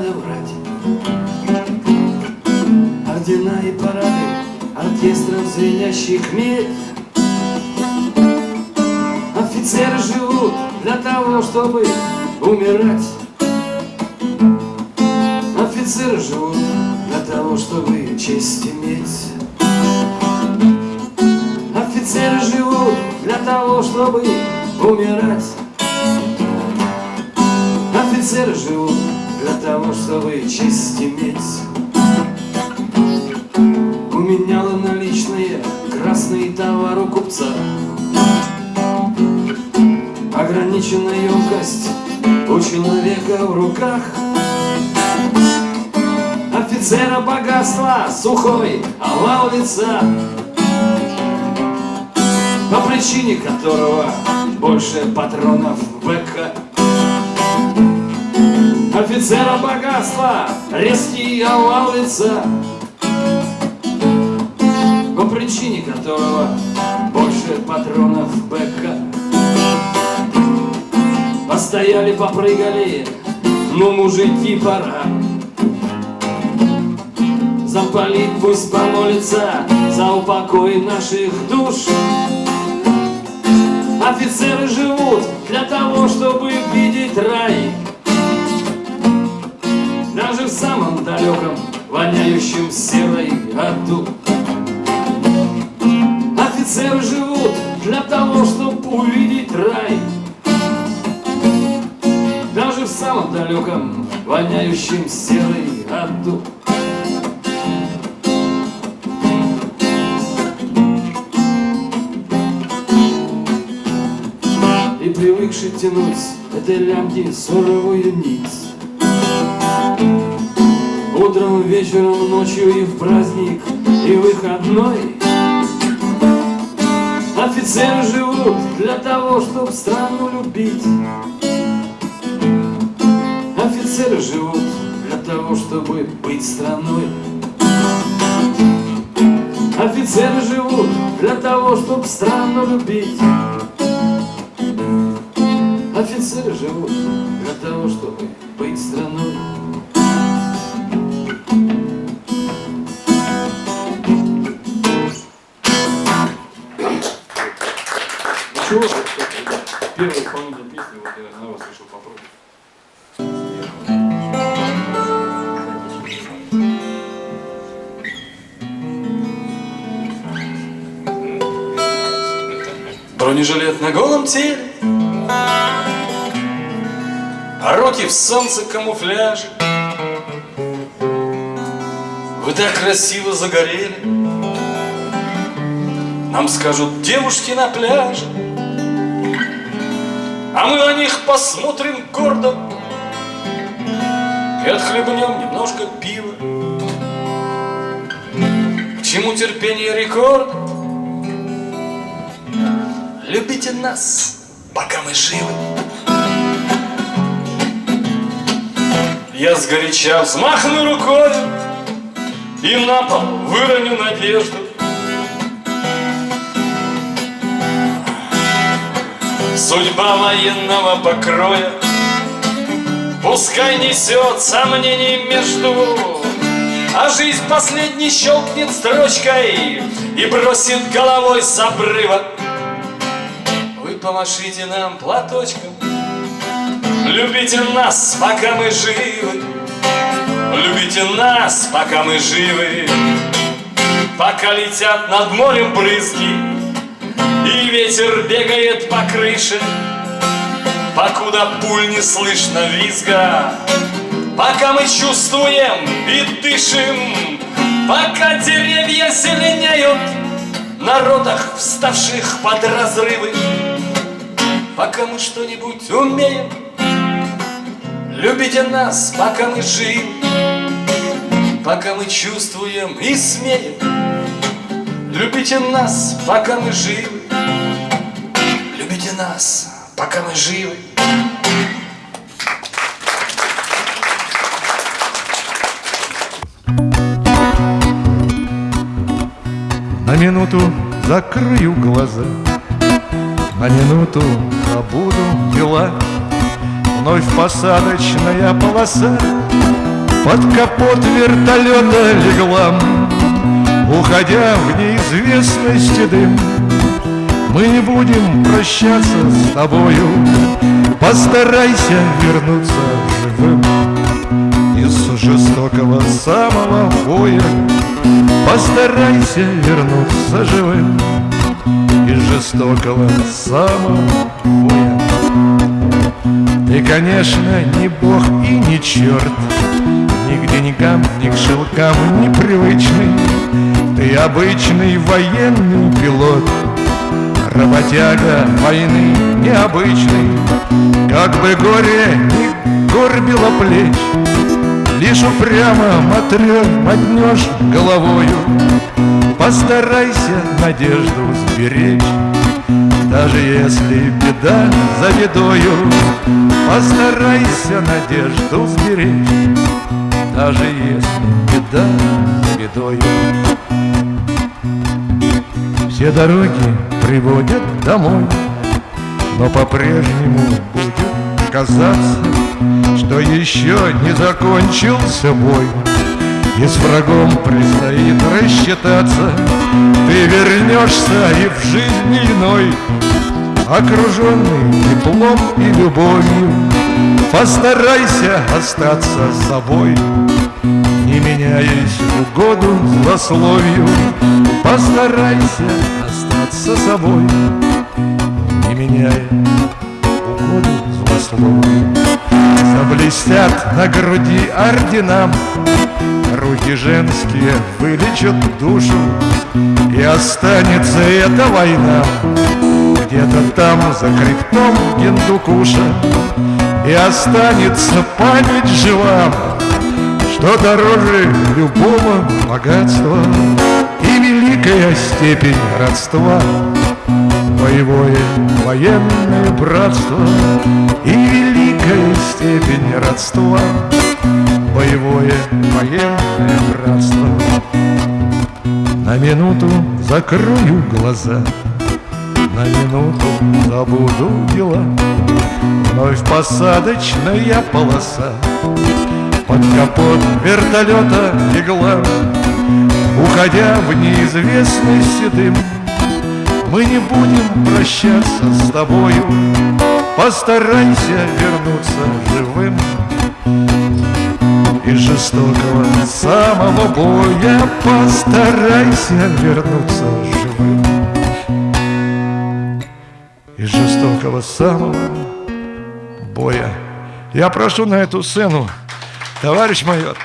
надо врать Ордена и парады Оркестров звенящих медь Офицеры живут для того, чтобы умирать. Офицеры живут для того, чтобы честь иметь. Офицеры живут для того, чтобы умирать. Офицеры живут для того, чтобы честь иметь У меня наличные красные товары купца. Ограниченная емкость у человека в руках. Офицера богатства сухой овал лица По причине которого больше патронов в БК Офицера богатства резкий овал лица По причине которого больше патронов БК. Постояли, попрыгали, ну, мужики, пора. Замполит пусть помолится за упокой наших душ. Офицеры живут для того, чтобы видеть рай далеком, воняющем серой аду Офицеры живут для того, чтобы увидеть рай. Даже в самом далеком, воняющем серой аду И привыкший тянуть этой лямки суровую нить Утром, вечером, ночью и в праздник, и выходной. Офицеры живут для того, чтобы страну любить. Офицеры живут для того, чтобы быть страной. Офицеры живут для того, чтобы страну любить. Офицеры живут для того, чтобы быть страной Ничего, первый исполнитель песни, вот я на вас решил попробовать. Бронежилет на голом теле А руки в солнце камуфляже Вы так красиво загорели Нам скажут девушки на пляже А мы на них посмотрим гордо. И отхлебнем немножко пива. К чему терпение рекорд? Любите нас, пока мы живы. Я сгоряча взмахну рукой И на пол выроню надежду Судьба военного покроя. Пускай несет сомнений между. А жизнь последний щелкнет строчкой И бросит головой с обрыва Вы помашите нам платочком. Любите нас, пока мы живы. Любите нас, пока мы живы. Пока летят над морем брызги И ветер бегает по крыше Покуда пуль не слышно визга. Пока мы чувствуем и дышим Пока деревья зеленеют На ротах, вставших под разрывы Пока мы что-нибудь умеем. Любите нас, пока мы живы Пока мы чувствуем и смеем. Любите нас, пока мы живы нас, пока мы живы. На минуту закрою глаза На минуту забуду дела. Вновь посадочная полоса Под капот вертолета легла. Уходя в неизвестности дым Мы не будем прощаться с тобою. Постарайся вернуться живым Из жестокого самого боя. Постарайся вернуться живым Из жестокого самого боя. Ты, конечно, не бог и не черт Ни к деньгам, ни к шелкам непривычный Ты обычный военный пилот Работяга войны необычный. Как бы горе не горбило плеч Лишь упрямо мотрё мотнешь головою. Постарайся надежду сберечь Даже если беда за бедою. Постарайся надежду сберечь Даже если беда за бедою Все дороги приводят домой. Но по-прежнему будет казаться Что еще не закончился бой. И с врагом предстоит рассчитаться. Ты вернешься и в жизни иной Окруженный теплом и любовью. Постарайся остаться собой Не меняясь в угоду злословию Постарайся остаться собой Не меняя угоду злословию. Заблестят на груди орденам Руки женские вылечат душу И останется эта война. Где-то там за хребтом Гендукуша И останется память жива Что дороже любого богатства И великая степень родства Боевое военное братство И великая степень родства Боевое военное братство. На минуту закрою глаза На минуту забуду дела. Вновь посадочная полоса Под капот вертолета легла Уходя в неизвестность дым Мы не будем прощаться с тобою Постарайся вернуться живым. Из жестокого самого боя Постарайся вернуться живым. Из жестокого самого боя. Я прошу на эту сцену, товарищ майор